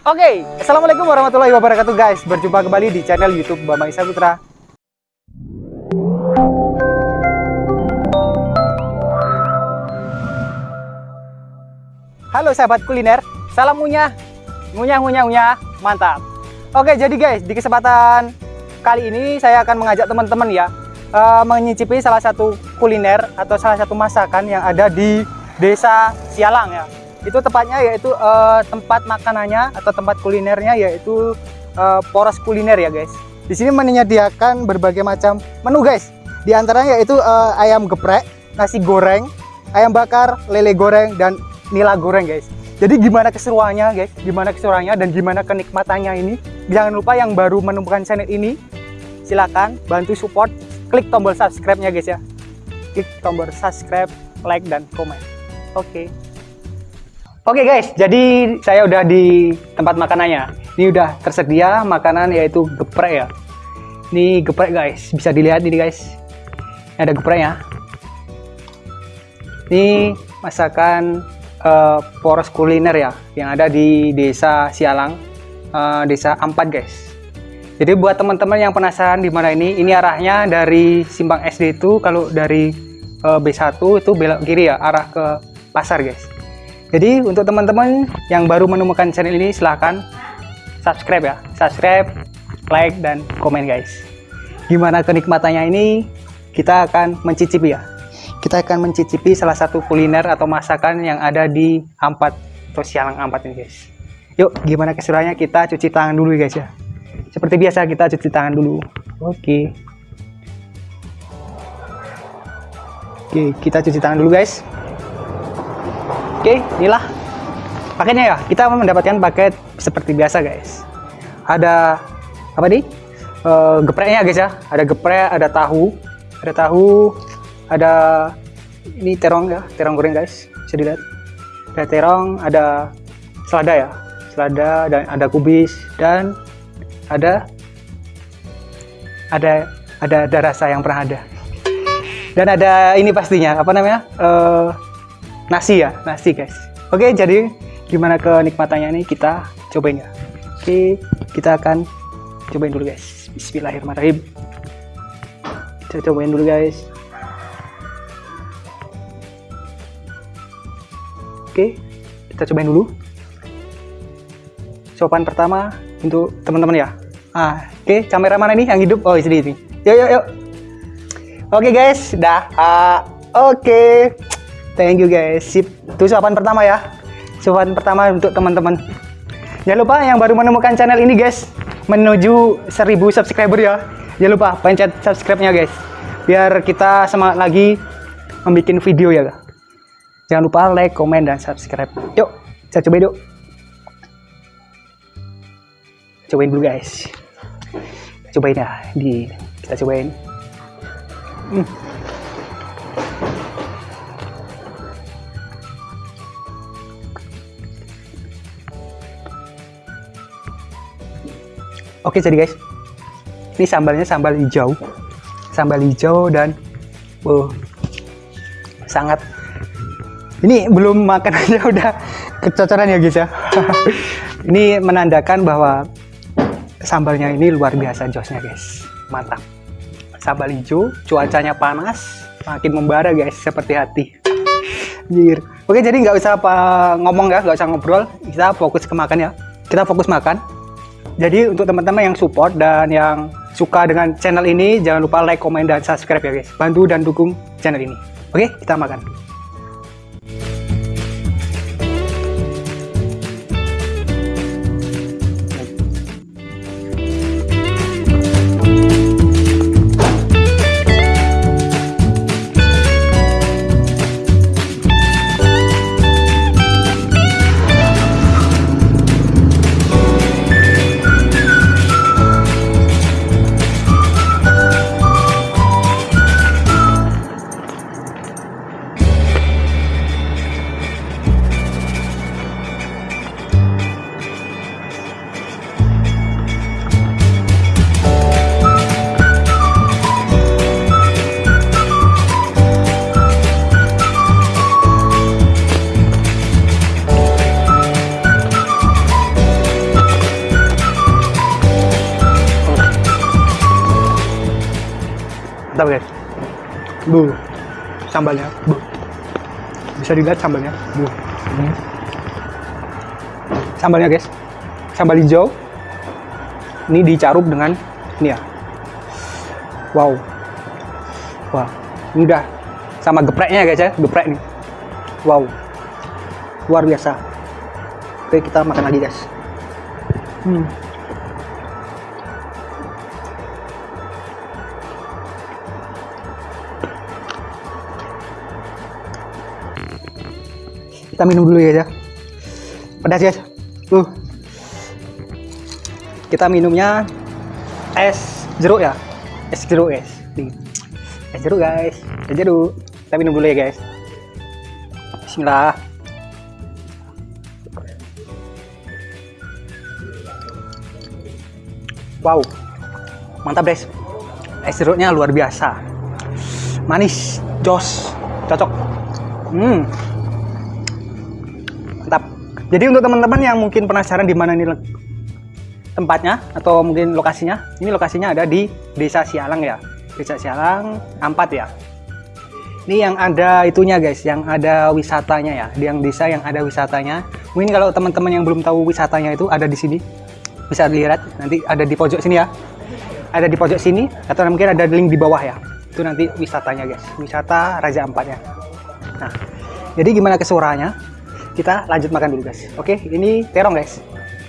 Oke, Assalamualaikum warahmatullahi wabarakatuh guys. Berjumpa kembali di channel Youtube Bama Isa Putra. Halo sahabat kuliner Salam ngunyah. Ngunyah, ngunyah, ngunyah. Mantap. Oke, jadi guys, di kesempatan kali ini Saya akan mengajak teman-teman ya uh, Menyicipi salah satu kuliner Atau salah satu masakan yang ada di Desa Sialang ya itu tepatnya yaitu uh, tempat makanannya atau tempat kulinernya yaitu uh, poros kuliner ya guys. Di sini menyediakan berbagai macam menu guys. Di antaranya yaitu uh, ayam geprek nasi goreng ayam bakar lele goreng dan nila goreng guys. Jadi gimana keseruannya guys? Gimana keseruannya dan gimana kenikmatannya ini? Jangan lupa yang baru menemukan channel ini silahkan bantu support. Klik tombol subscribe nya guys ya. Klik tombol subscribe like dan komen. Oke. okay. Oke guys, jadi saya udah di tempat makanannya. Ini udah tersedia makanan yaitu geprek ya. Ini geprek guys, bisa dilihat ini guys. Ini ada gepreknya. Ini masakan uh, poros kuliner ya, yang ada di desa Sialang, uh, desa Ampat guys. Jadi buat teman-teman yang penasaran di mana ini, ini arahnya dari Simpang SD itu, kalau dari uh, B1 itu belok kiri ya, arah ke pasar guys jadi untuk teman-teman yang baru menemukan channel ini silahkan subscribe ya. Subscribe like dan komen guys. Gimana kenikmatannya ini? Kita akan mencicipi ya. Kita akan mencicipi salah satu kuliner atau masakan yang ada di Ampat atau Sialang Ampat ini guys. Yuk gimana keseruannya kita cuci tangan dulu guys ya. Seperti biasa kita cuci tangan dulu. Oke. Oke kita cuci tangan dulu guys Oke, inilah paketnya ya. Kita mendapatkan paket seperti biasa, guys. Ada apa nih? E, gepreknya guys ya. Ada geprek, ada tahu, ada tahu, ada ini terong ya, terong goreng guys. Bisa dilihat. Ada terong, ada selada ya, selada dan ada kubis dan ada ada ada ada rasa yang pernah ada. Dan ada ini pastinya apa namanya? Uh, nasi ya nasi guys. Oke jadi gimana kenikmatannya ini? Kita cobain ya. Oke kita akan cobain dulu guys. Bismillahirrahmanirrahim. Kita cobain dulu guys. Oke kita cobain dulu. Sopan pertama untuk teman-teman ya. Ah oke kamera mana nih yang hidup. Oh ini ini yuk yuk yuk. Oke guys. Dah. Uh, oke thank you guys. Sip. Itu suapan pertama ya. Suapan pertama untuk teman-teman. Jangan lupa yang baru menemukan channel ini guys menuju 1000 subscriber ya. Jangan lupa pencet subscribe nya guys. Biar kita semangat lagi membuat video ya. Jangan lupa like komen dan subscribe. Yuk kita coba yuk. Cobain dulu guys. Cobain ya. Di kita cobain. Hmm. Oke jadi guys, ini sambalnya sambal hijau, sambal hijau dan wow, sangat. Ini belum makan aja udah kecocoran ya guys ya. ini menandakan bahwa sambalnya ini luar biasa josnya guys, mantap. Sambal hijau, cuacanya panas, makin membara guys seperti hati. Jir. Oke jadi nggak usah apa ngomong ya, nggak usah ngobrol, kita fokus ke makan ya. Kita fokus makan. Jadi untuk teman-teman yang support dan yang suka dengan channel ini, jangan lupa like, komen, dan subscribe ya guys. Bantu dan dukung channel ini. Oke, kita makan. Mantap guys. Bu sambalnya. Bu. Bisa dilihat sambalnya? Bu. Hmm. sambalnya guys. Sambal hijau. Ini dicaruk dengan ini ya. Wow. Wah ini udah sama gepreknya guys ya. Geprek nih. Wow. Luar biasa. Oke kita makan lagi guys. Hmm. Kita minum dulu ya, ya. Pedas guys. Uh kita minumnya es jeruk ya. Es jeruk guys. Es jeruk guys. Es jeruk. Kita minum dulu ya guys. Bismillah. Wow. Mantap guys. Es jeruknya luar biasa. Manis jos cocok. Hmm jadi untuk teman-teman yang mungkin penasaran di mana nih tempatnya atau mungkin lokasinya ini lokasinya ada di desa Sialang ya. Desa Sialang Ampat ya. Ini yang ada itunya guys yang ada wisatanya ya. Yang desa yang ada wisatanya. Mungkin kalau teman-teman yang belum tahu wisatanya itu ada di sini. Bisa dilihat nanti ada di pojok sini ya. Ada di pojok sini atau mungkin ada link di bawah ya. Itu nanti wisatanya guys. Wisata Raja Ampatnya. Nah jadi gimana kesuaraannya kita lanjut makan dulu guys. Oke ini terong guys.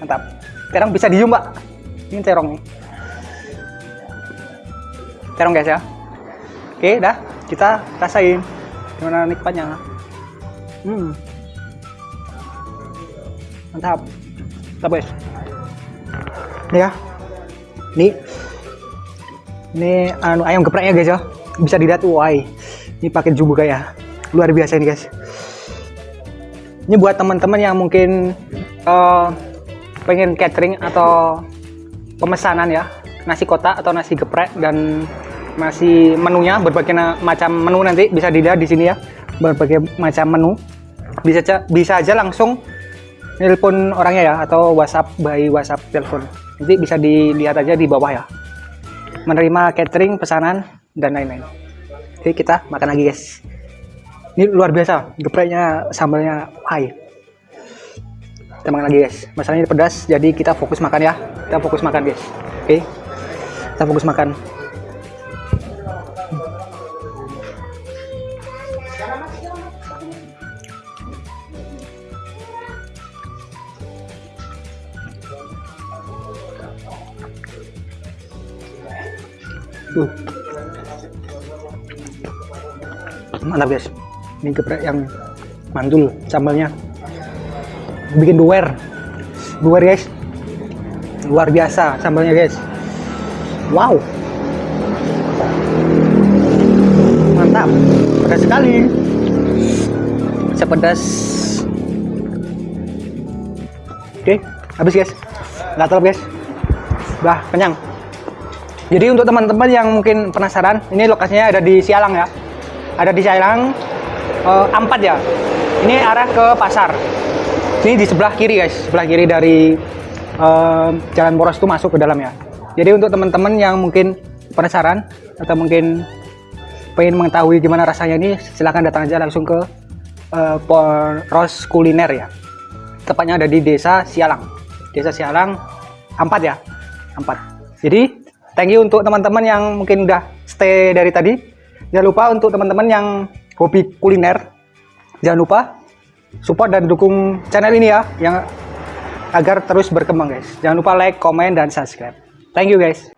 Mantap. Terong bisa diem mbak. Ini terong nih. Terong guys ya. Oke dah. Kita rasain gimana nikmatnya. Hmm. Mantap. Mantap guys. Ini ya. Ini. Ini anu ayam gepreknya guys ya. Bisa dilihat wah ini pakai juga ya. Luar biasa ini guys ini buat teman-teman yang mungkin uh, pengen catering atau pemesanan ya. Nasi kotak atau nasi geprek dan masih menunya berbagai macam menu nanti bisa dilihat di sini ya. Berbagai macam menu. Bisa aja bisa aja langsung nelpon orangnya ya atau WhatsApp by WhatsApp telepon. Nanti bisa dilihat aja di bawah ya. Menerima catering pesanan dan lain-lain. Oke kita makan lagi guys ini luar biasa gepreknya sambalnya high kita makan lagi guys. Masalahnya pedas jadi kita fokus makan ya. Kita fokus makan guys. Oke? Kita fokus makan. Uh. Mantap guys. Ini geprek yang mantul sambalnya. Bikin duwer. Duwer guys. Luar biasa sambalnya guys. Wow. Mantap. Pedas sekali. Sepedas. Oke, habis guys. Gatal guys. Udah kenyang. Jadi untuk teman-teman yang mungkin penasaran, ini lokasinya ada di Sialang ya. Ada di Sialang uh, Ampat ya. Ini arah ke pasar. Ini di sebelah kiri guys, sebelah kiri dari uh, Jalan Poros itu masuk ke dalam ya. Jadi untuk teman-teman yang mungkin penasaran atau mungkin pengen mengetahui gimana rasanya ini, silahkan datang aja langsung ke uh, Poros Kuliner ya. Tepatnya ada di Desa Sialang. Desa Sialang Ampat ya. Ampat. Jadi thank you untuk teman-teman yang mungkin udah stay dari tadi jangan lupa untuk teman-teman yang hobi kuliner. Jangan lupa support dan dukung channel ini ya yang agar terus berkembang guys. Jangan lupa like comment dan subscribe. Thank you guys